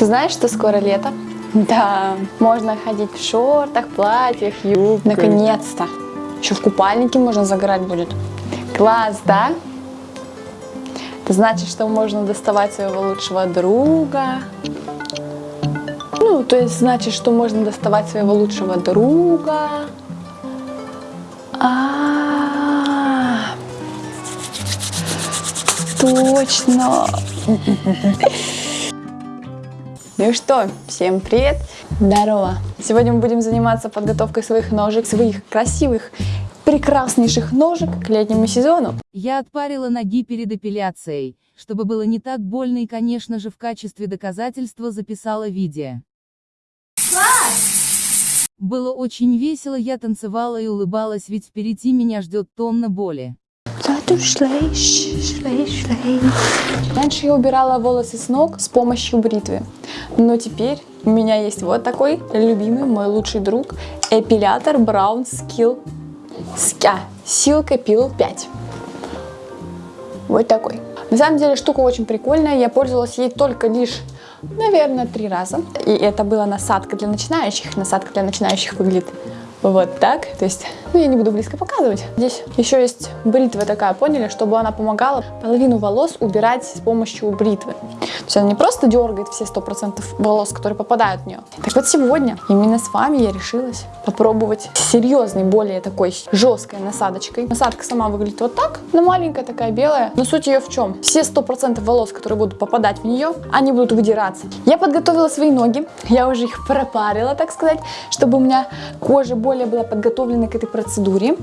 Ты знаешь, что скоро лето? Да, можно ходить в шортах, платьях, юбках. Наконец-то. Еще в купальнике можно загорать будет. Класс, да? Это значит, что можно доставать своего лучшего друга. Ну, то есть значит, что можно доставать своего лучшего друга. А, точно. Ну что, всем привет! Здорово! Сегодня мы будем заниматься подготовкой своих ножек, своих красивых, прекраснейших ножек к летнему сезону. Я отпарила ноги перед эпиляцией, чтобы было не так больно и, конечно же, в качестве доказательства записала видео. Было очень весело, я танцевала и улыбалась, ведь впереди меня ждет тонна боли. Раньше я убирала волосы с ног с помощью бритвы, но теперь у меня есть вот такой любимый, мой лучший друг, эпилятор Brown Skill Ска Silk Peel 5. Вот такой. На самом деле штука очень прикольная, я пользовалась ей только лишь, наверное, три раза. И это была насадка для начинающих, насадка для начинающих выглядит вот так. То есть, ну я не буду близко показывать. Здесь еще есть бритва такая, поняли, чтобы она помогала половину волос убирать с помощью бритвы. То есть она не просто дергает все 100% волос, которые попадают в нее. Так вот сегодня именно с вами я решилась попробовать серьезной, более такой жесткой насадочкой. Насадка сама выглядит вот так, но маленькая такая белая. Но суть ее в чем? Все 100% волос, которые будут попадать в нее, они будут выдираться. Я подготовила свои ноги, я уже их пропарила, так сказать, чтобы у меня кожа более была подготовлена к этой.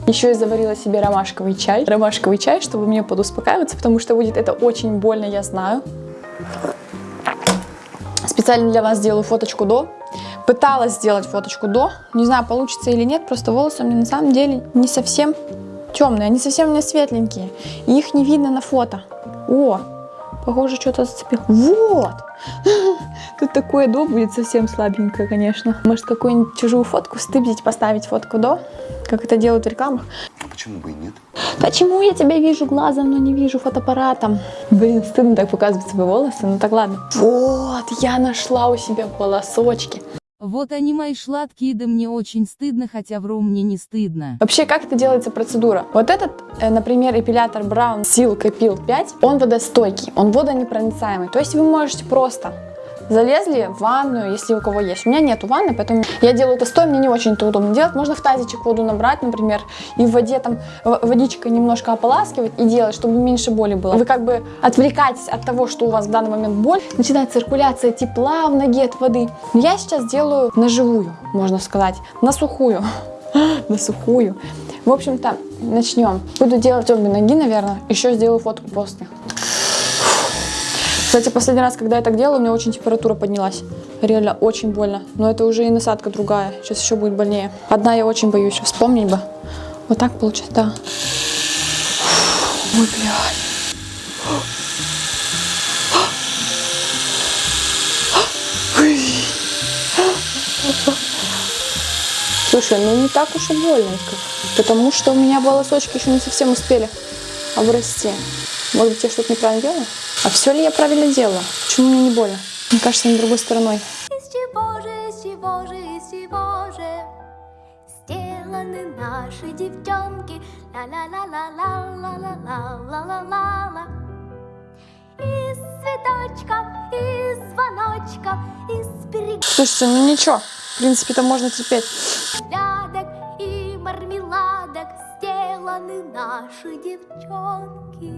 Еще я заварила себе ромашковый чай. Ромашковый чай, чтобы мне подуспокаиваться, потому что будет это очень больно, я знаю. Специально для вас сделаю фоточку до. Пыталась сделать фоточку до. Не знаю, получится или нет, просто волосы у меня на самом деле не совсем темные, они совсем не светленькие. И их не видно на фото. О, похоже, что-то зацепил. Вот! Тут такое до будет совсем слабенькое, конечно. Может, какую-нибудь чужую фотку стыбзить, поставить фотку до, как это делают в рекламах. А почему бы и нет? Почему я тебя вижу глазом, но не вижу фотоаппаратом? Блин, стыдно так показывать свои волосы, ну так ладно. Вот, я нашла у себя волосочки. Вот они мои шладкие, да мне очень стыдно, хотя вру, мне не стыдно. Вообще, как это делается процедура? Вот этот, э, например, эпилятор Brown Silk Epil 5, он водостойкий, он водонепроницаемый. То есть вы можете просто залезли в ванную, если у кого есть. У меня нету ванны, поэтому я делаю это стоя, мне не очень это удобно делать. Можно в тазичек воду набрать, например, и в воде там водичкой немножко ополаскивать и делать, чтобы меньше боли было. Вы как бы отвлекаетесь от того, что у вас в данный момент боль, начинает циркуляция тепла в ноге от воды. Я сейчас делаю на живую, можно сказать, на сухую. на сухую. В общем-то, начнем. Буду делать обе ноги, наверное. Еще сделаю фотку после. Кстати, последний раз, когда я так делала, у меня очень температура поднялась. Реально очень больно. Но это уже и насадка другая. Сейчас еще будет больнее. Одна я очень боюсь. Вспомнить бы. Вот так получается, да. Ой, блядь. Слушай, ну не так уж и больно, потому что у меня волосочки еще не совсем успели обрасти. Может быть, я что-то неправильно делаю? А все ли я правильно делала? Почему мне не больно? Мне кажется, не другой стороной. сделаны наши девчонки. Ла-ла-ла-ла-ла-ла-ла-ла-ла-ла. Из цветочков, из звоночков, из берег... Слушайте, ну ничего, в принципе, это можно терпеть. Наши девчонки.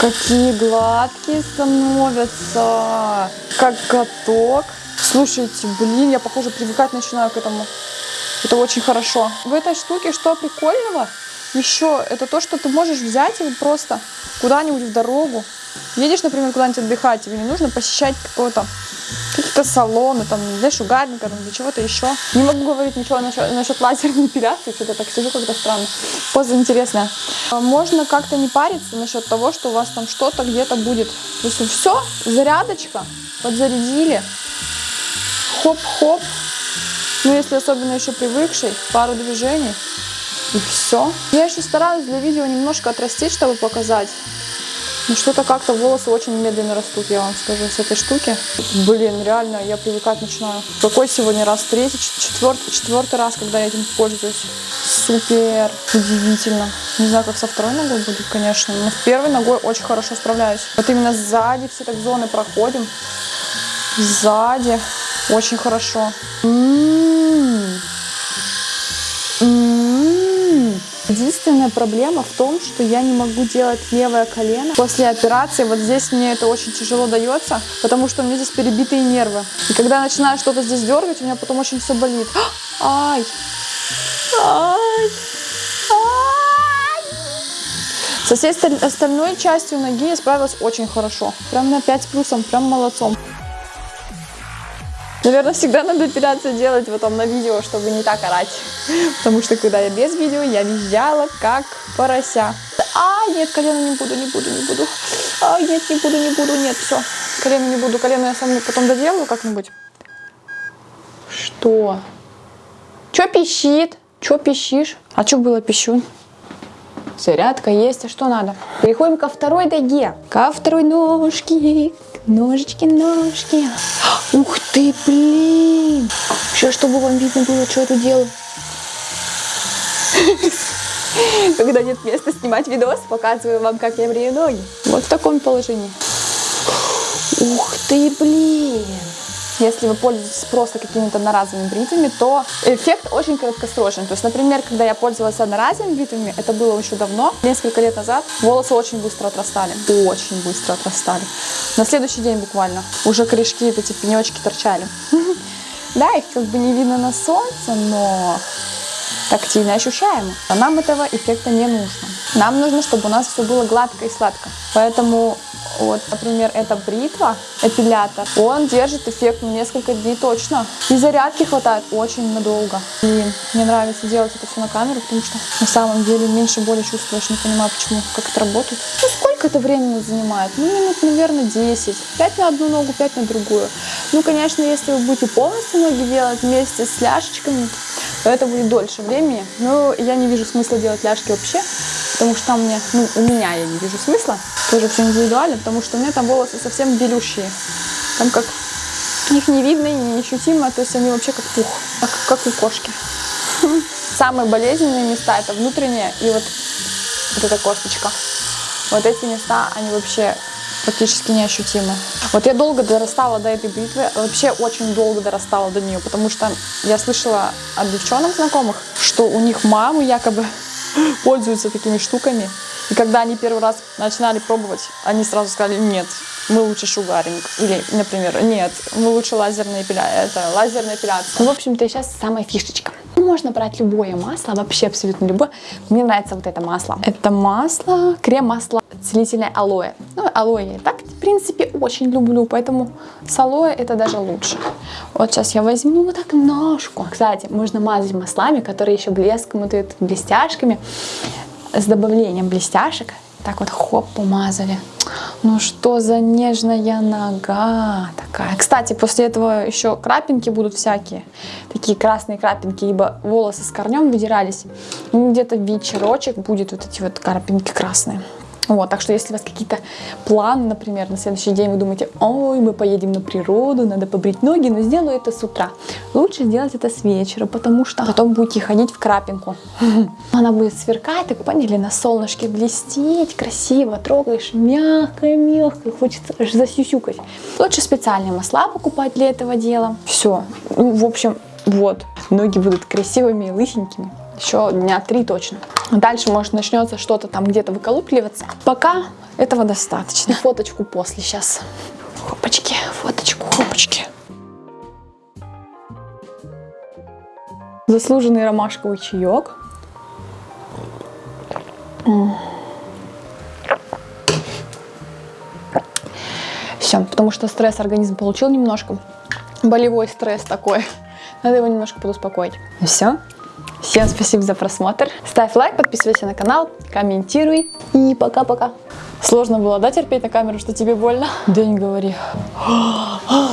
Какие гладкие становятся, как каток. Слушайте, блин, я, похоже, привыкать начинаю к этому. Это очень хорошо. В этой штуке что прикольного еще, это то, что ты можешь взять и просто куда-нибудь в дорогу. Едешь, например, куда-нибудь отдыхать, тебе не нужно посещать какого-то какие-то салоны, там, для шугаринга, там, для чего-то еще. Не могу говорить ничего насчет, насчет лазерной эпиляции, что-то так сижу как-то странно. Поза интересная. А можно как-то не париться насчет того, что у вас там что-то где-то будет. То есть все, зарядочка, подзарядили, хоп-хоп. Ну, если особенно еще привыкший, пару движений, и все. Я еще стараюсь для видео немножко отрастить, чтобы показать. Ну что-то как-то волосы очень медленно растут, я вам скажу, с этой штуки. Блин, реально, я привыкать начинаю. Какой сегодня раз? Третий, четвертый, четвертый раз, когда я этим пользуюсь. Супер, удивительно. Не знаю, как со второй ногой будет, конечно, но с первой ногой очень хорошо справляюсь. Вот именно сзади все так зоны проходим. Сзади очень хорошо. Единственная проблема в том, что я не могу делать левое колено. После операции вот здесь мне это очень тяжело дается, потому что у меня здесь перебитые нервы. И когда я начинаю что-то здесь дергать, у меня потом очень все болит. Ай! Ай! Со всей остальной частью ноги я справилась очень хорошо. Прям на 5 с плюсом, прям молодцом. Наверное, всегда надо эпиляцию делать потом на видео, чтобы не так орать. Потому что когда я без видео, я визжала как порося. А, нет, колено не буду, не буду, не буду. А, нет, не буду, не буду, нет, все. Колено не буду, колено я сам потом доделаю как-нибудь. Что? Че пищит? Че пищишь? А что было пищу? Зарядка есть, а что надо? Переходим ко второй ноге. Ко второй ножке. Ножички, ножки. Ух ты, блин. Сейчас, чтобы вам видно было, что я тут делаю. Когда нет места снимать видос, показываю вам, как я брею ноги. Вот в таком положении. Ух ты, блин. Если вы пользуетесь просто какими-то одноразовыми бритвами, то эффект очень краткосрочный. То есть, например, когда я пользовалась одноразовыми бритвами, это было еще давно, несколько лет назад, волосы очень быстро отрастали. Очень быстро отрастали. На следующий день буквально уже корешки, эти пенечки торчали. Да, их как бы не видно на солнце, но тактильно ощущаемо. А нам этого эффекта не нужно. Нам нужно, чтобы у нас все было гладко и сладко. Поэтому вот, например, эта бритва, эпилятор, он держит эффект несколько дней точно. И зарядки хватает очень надолго. Блин, мне нравится делать это все на камеру, потому что на самом деле меньше боли чувствуешь. Не понимаю, почему, как это работает. Ну, сколько это времени занимает? Ну, минут, наверное, 10. 5 на одну ногу, 5 на другую. Ну, конечно, если вы будете полностью ноги делать вместе с ляшечками, то это будет дольше времени. Но я не вижу смысла делать ляжки вообще, потому что там мне, ну, у меня я не вижу смысла. Тоже все индивидуально, потому что у меня там волосы совсем белющие. Там как их не видно и не ощутимо, то есть они вообще как пух, как, как у кошки. Самые болезненные места это внутренние и вот, вот эта косточка. Вот эти места, они вообще практически неощутимы. Вот я долго дорастала до этой бритвы, вообще очень долго дорастала до нее, потому что я слышала от девчонок знакомых, что у них мамы якобы пользуются такими штуками, и когда они первый раз начинали пробовать, они сразу сказали, нет, мы лучше шугаринг. Или, например, нет, мы лучше лазерная эпиляция. Это лазерная эпиляция. Ну, в общем-то, сейчас самая фишечка. Можно брать любое масло, вообще абсолютно любое. Мне нравится вот это масло. Это масло, крем-масло целительное алоэ. Ну, алоэ я так, в принципе, очень люблю, поэтому с алоэ это даже лучше. Вот сейчас я возьму вот так ножку. Кстати, можно мазать маслами, которые еще блеском дают, блестяшками с добавлением блестяшек. Так вот, хоп, помазали. Ну что за нежная нога такая. Кстати, после этого еще крапинки будут всякие. Такие красные крапинки, ибо волосы с корнем выдирались. Где-то вечерочек будет вот эти вот крапинки красные. Вот, так что если у вас какие-то планы, например, на следующий день вы думаете, ой, мы поедем на природу, надо побрить ноги, но сделаю это с утра. Лучше сделать это с вечера, потому что потом будете ходить в крапинку. Она будет сверкать, так поняли, на солнышке блестеть, красиво, трогаешь, мягко-мягко, хочется аж засюсюкать. Лучше специальные масла покупать для этого дела. Все, ну, в общем, вот, ноги будут красивыми и лысенькими еще дня три точно. Дальше, может, начнется что-то там где-то выколупливаться. Пока этого достаточно. Фоточку после сейчас. Хопочки, фоточку, хопочки. Заслуженный ромашковый чаек. Все, потому что стресс организм получил немножко. Болевой стресс такой. Надо его немножко подуспокоить. И все. Всем спасибо за просмотр. Ставь лайк, подписывайся на канал, комментируй. И пока-пока. Сложно было, да, терпеть на камеру, что тебе больно? Да не говори.